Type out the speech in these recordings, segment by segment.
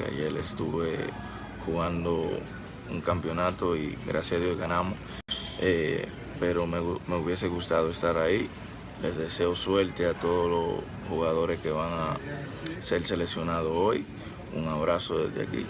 que ayer estuve jugando un campeonato y gracias a Dios ganamos. Eh, pero me, me, hubiese gustado estar ahí. Les deseo suerte a todos los jugadores que van a ser seleccionados hoy. Un abrazo desde aquí.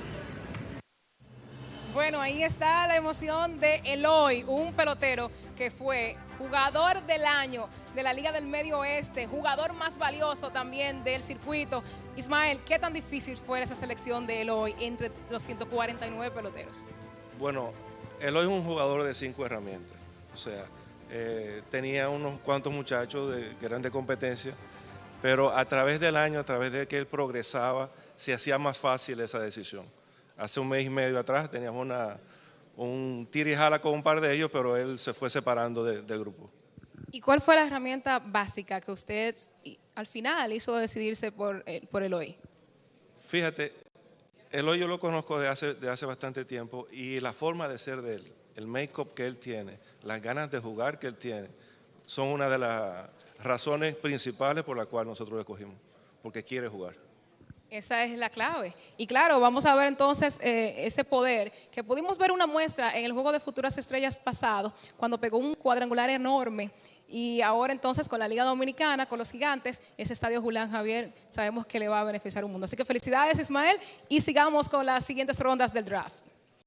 Bueno, ahí está la emoción de Eloy, un pelotero que fue jugador del año de la Liga del Medio Oeste, jugador más valioso también del circuito. Ismael, ¿qué tan difícil fue esa selección de Eloy entre los 149 peloteros? Bueno, Eloy es un jugador de cinco herramientas. O sea, eh, tenía unos cuantos muchachos que eran de competencia, pero a través del año, a través de que él progresaba, se hacía más fácil esa decisión hace un mes y medio atrás teníamos un tira y jala con un par de ellos, pero él se fue separando del grupo. ¿Y cuál fue la herramienta básica que usted al final hizo decidirse por, eh, por Eloy? Fíjate, Eloy yo lo conozco de hace, de hace bastante tiempo y la forma de ser de él, el make-up que él tiene, las ganas de jugar que él tiene, son una de las razones principales por las cuales nosotros lo escogimos, porque quiere jugar. Esa es la clave. Y claro, vamos a ver entonces eh, ese poder, que pudimos ver una muestra en el Juego de Futuras Estrellas pasado, cuando pegó un cuadrangular enorme. Y ahora entonces con la Liga Dominicana, con los gigantes, ese estadio Julián Javier, sabemos que le va a beneficiar un mundo. Así que felicidades Ismael y sigamos con las siguientes rondas del draft.